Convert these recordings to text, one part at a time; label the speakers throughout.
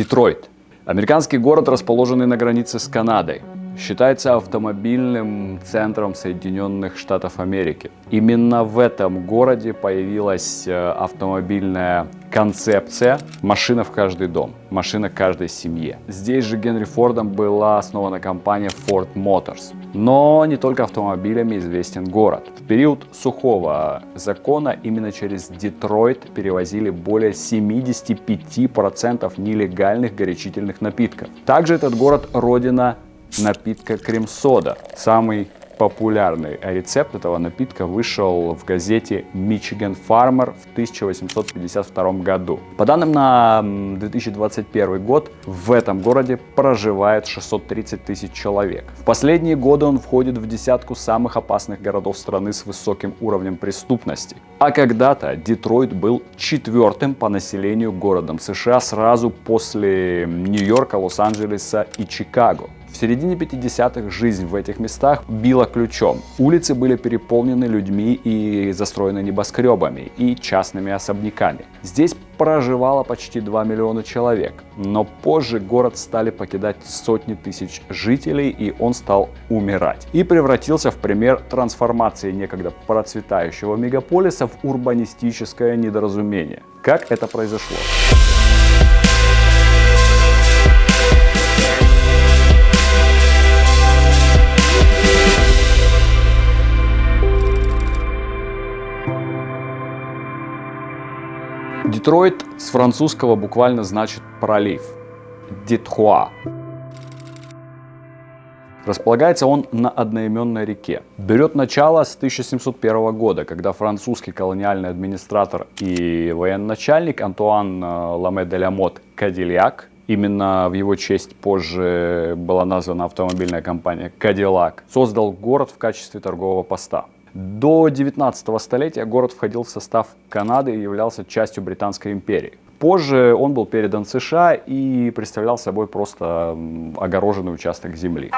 Speaker 1: Детройт. Американский город, расположенный на границе с Канадой считается автомобильным центром Соединенных Штатов Америки. Именно в этом городе появилась э, автомобильная концепция «машина в каждый дом», «машина каждой семье». Здесь же Генри Фордом была основана компания Ford Motors. Но не только автомобилями известен город. В период сухого закона именно через Детройт перевозили более 75% нелегальных горячительных напитков. Также этот город родина напитка крем-сода. Самый популярный рецепт этого напитка вышел в газете Michigan Farmer в 1852 году. По данным на 2021 год, в этом городе проживает 630 тысяч человек. В последние годы он входит в десятку самых опасных городов страны с высоким уровнем преступности. А когда-то Детройт был четвертым по населению городом США сразу после Нью-Йорка, Лос-Анджелеса и Чикаго. Середине 50-х жизнь в этих местах била ключом. Улицы были переполнены людьми и застроены небоскребами и частными особняками. Здесь проживало почти 2 миллиона человек, но позже город стали покидать сотни тысяч жителей и он стал умирать. И превратился в пример трансформации некогда процветающего мегаполиса в урбанистическое недоразумение. Как это произошло? Детройт с французского буквально значит пролив. Детхуа. Располагается он на одноименной реке. Берет начало с 1701 года, когда французский колониальный администратор и военачальник Антуан э, Ламе де Ламот Кадильяк Именно в его честь позже была названа автомобильная компания Cadillac. Создал город в качестве торгового поста. До 19 столетия город входил в состав Канады и являлся частью Британской империи. Позже он был передан США и представлял собой просто огороженный участок земли.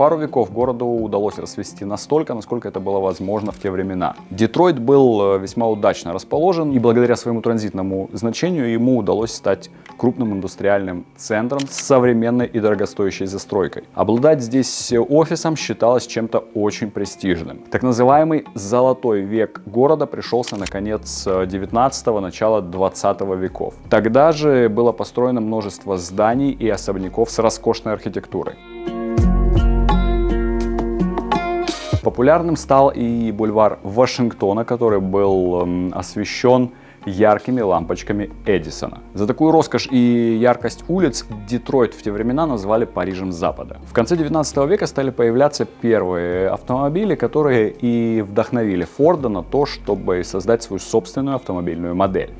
Speaker 1: Пару веков городу удалось расцвести настолько, насколько это было возможно в те времена. Детройт был э, весьма удачно расположен, и благодаря своему транзитному значению ему удалось стать крупным индустриальным центром с современной и дорогостоящей застройкой. Обладать здесь офисом считалось чем-то очень престижным. Так называемый «золотой век» города пришелся на конец 19-го, начала 20 веков. Тогда же было построено множество зданий и особняков с роскошной архитектурой. Популярным стал и бульвар Вашингтона, который был эм, освещен яркими лампочками Эдисона. За такую роскошь и яркость улиц Детройт в те времена назвали Парижем Запада. В конце 19 века стали появляться первые автомобили, которые и вдохновили Форда на то, чтобы создать свою собственную автомобильную модель.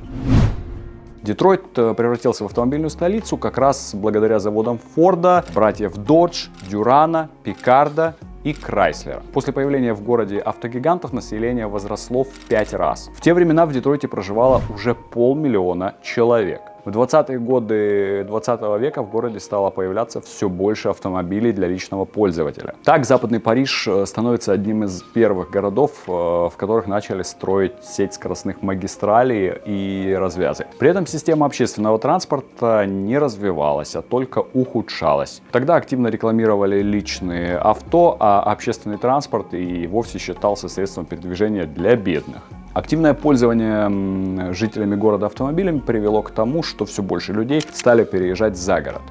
Speaker 1: Детройт э, превратился в автомобильную столицу как раз благодаря заводам Форда, братьев Dodge, Дюрана, Пикарда и Крайслера. После появления в городе автогигантов население возросло в 5 раз. В те времена в Детройте проживало уже полмиллиона человек. В 20-е годы 20 века в городе стало появляться все больше автомобилей для личного пользователя. Так, Западный Париж э, становится одним из первых городов, э, в которых начали строить сеть скоростных магистралей и развязок. При этом система общественного транспорта не развивалась, а только ухудшалась. Тогда активно рекламировали личные авто, а общественный транспорт и вовсе считался средством передвижения для бедных. Активное пользование жителями города автомобилями привело к тому, что все больше людей стали переезжать за город.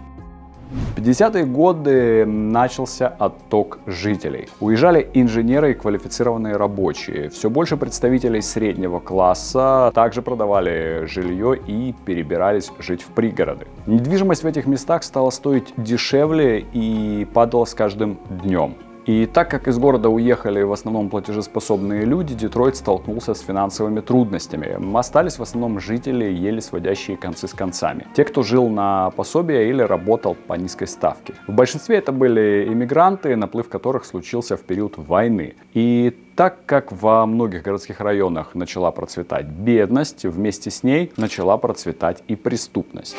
Speaker 1: В 50-е годы начался отток жителей. Уезжали инженеры и квалифицированные рабочие. Все больше представителей среднего класса также продавали жилье и перебирались жить в пригороды. Недвижимость в этих местах стала стоить дешевле и падала с каждым днем. И так как из города уехали в основном платежеспособные люди, Детройт столкнулся с финансовыми трудностями. Остались в основном жители, еле сводящие концы с концами. Те, кто жил на пособие или работал по низкой ставке. В большинстве это были иммигранты, наплыв которых случился в период войны. И так как во многих городских районах начала процветать бедность, вместе с ней начала процветать и преступность.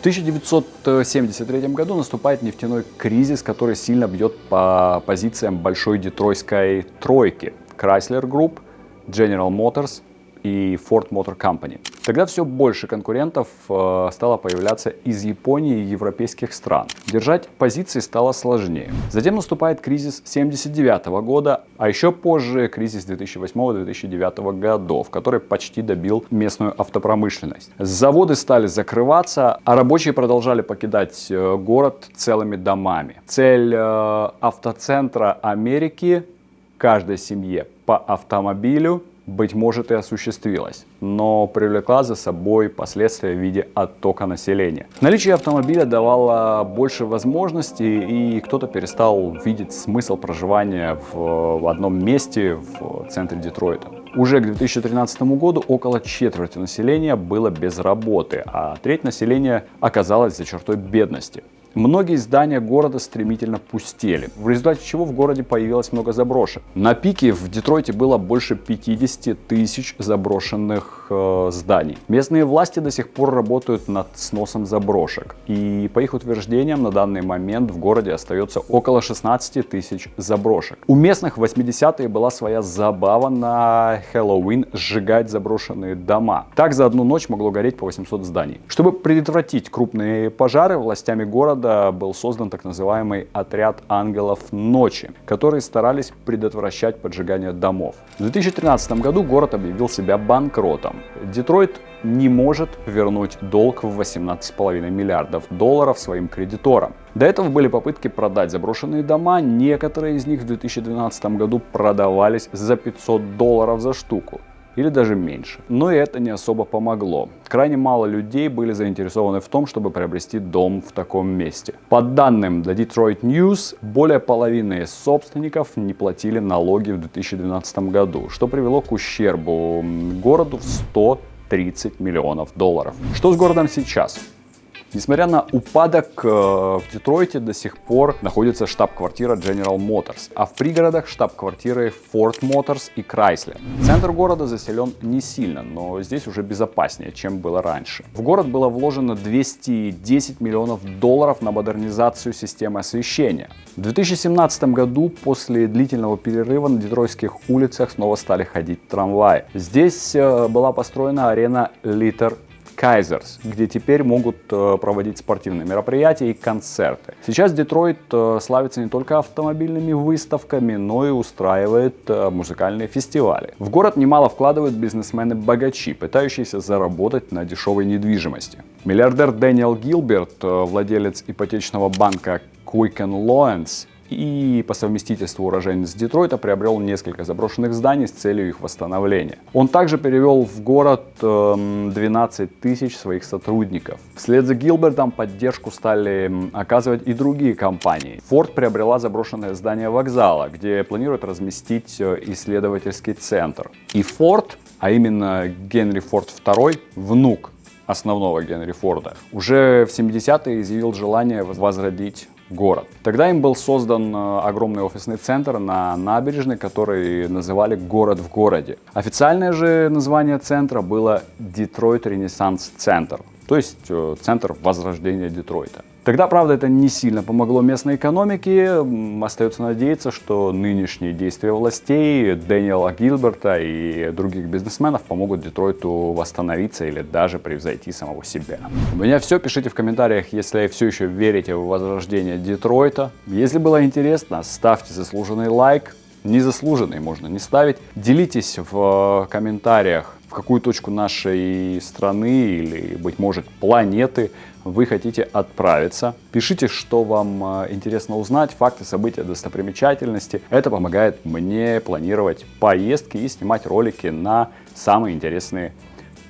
Speaker 1: В 1973 году наступает нефтяной кризис, который сильно бьет по позициям большой детройтской тройки. Chrysler Group, General Motors и Ford Motor Company. Тогда все больше конкурентов э, стало появляться из Японии и европейских стран. Держать позиции стало сложнее. Затем наступает кризис 79 года, а еще позже кризис 2008-2009 годов, который почти добил местную автопромышленность. Заводы стали закрываться, а рабочие продолжали покидать э, город целыми домами. Цель э, автоцентра Америки каждой семье по автомобилю быть может, и осуществилась, но привлекла за собой последствия в виде оттока населения. Наличие автомобиля давало больше возможностей, и кто-то перестал видеть смысл проживания в одном месте в центре Детройта. Уже к 2013 году около четверти населения было без работы, а треть населения оказалась за чертой бедности. Многие здания города стремительно пустели, в результате чего в городе появилось много заброшек. На пике в Детройте было больше 50 тысяч заброшенных э, зданий. Местные власти до сих пор работают над сносом заброшек. И по их утверждениям на данный момент в городе остается около 16 тысяч заброшек. У местных в 80-е была своя забава на Хэллоуин сжигать заброшенные дома. Так за одну ночь могло гореть по 800 зданий. Чтобы предотвратить крупные пожары, властями города был создан так называемый отряд ангелов ночи, которые старались предотвращать поджигание домов. В 2013 году город объявил себя банкротом. Детройт не может вернуть долг в 18,5 миллиардов долларов своим кредиторам. До этого были попытки продать заброшенные дома, некоторые из них в 2012 году продавались за 500 долларов за штуку или даже меньше. Но и это не особо помогло. Крайне мало людей были заинтересованы в том, чтобы приобрести дом в таком месте. По данным The Detroit News, более половины собственников не платили налоги в 2012 году, что привело к ущербу городу в 130 миллионов долларов. Что с городом сейчас? Несмотря на упадок, э, в Детройте до сих пор находится штаб-квартира General Motors, а в пригородах штаб-квартиры Ford Motors и Chrysler. Центр города заселен не сильно, но здесь уже безопаснее, чем было раньше. В город было вложено 210 миллионов долларов на модернизацию системы освещения. В 2017 году после длительного перерыва на детройтских улицах снова стали ходить трамваи. Здесь э, была построена арена Litter Кайзерс, где теперь могут э, проводить спортивные мероприятия и концерты. Сейчас Детройт э, славится не только автомобильными выставками, но и устраивает э, музыкальные фестивали. В город немало вкладывают бизнесмены-богачи, пытающиеся заработать на дешевой недвижимости. Миллиардер Дэниел Гилберт, владелец ипотечного банка Quicken Loans, и по совместительству уроженец Детройта приобрел несколько заброшенных зданий с целью их восстановления. Он также перевел в город 12 эм, тысяч своих сотрудников. Вслед за Гилбертом поддержку стали оказывать и другие компании. Ford приобрела заброшенное здание вокзала, где планирует разместить э, исследовательский центр. И Ford, а именно Генри Форд II, внук основного Генри Форда, уже в 70-е изъявил желание возродить город. Тогда им был создан э, огромный офисный центр на набережной, который называли «Город в городе». Официальное же название центра было «Детройт Ренессанс Центр», то есть э, центр возрождения Детройта. Тогда, правда, это не сильно помогло местной экономике. Остается надеяться, что нынешние действия властей, Дэниела Гилберта и других бизнесменов помогут Детройту восстановиться или даже превзойти самого себя. У меня все. Пишите в комментариях, если все еще верите в возрождение Детройта. Если было интересно, ставьте заслуженный лайк. Незаслуженный можно не ставить. Делитесь в комментариях, в какую точку нашей страны или, быть может, планеты вы хотите отправиться. Пишите, что вам э, интересно узнать, факты, события, достопримечательности. Это помогает мне планировать поездки и снимать ролики на самые интересные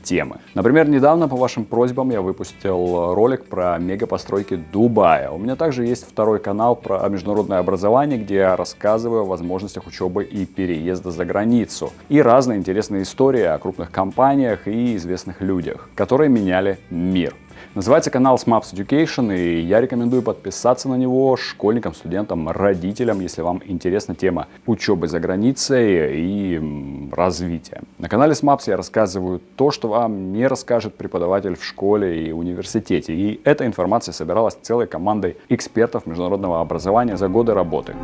Speaker 1: темы. Например, недавно по вашим просьбам я выпустил ролик про мегапостройки Дубая. У меня также есть второй канал про международное образование, где я рассказываю о возможностях учебы и переезда за границу. И разные интересные истории о крупных компаниях и известных людях, которые меняли мир. Называется канал SMAPS Education, и я рекомендую подписаться на него школьникам, студентам, родителям, если вам интересна тема учебы за границей и развития. На канале SMAPS я рассказываю то, что вам не расскажет преподаватель в школе и университете. И эта информация собиралась целой командой экспертов международного образования за годы работы.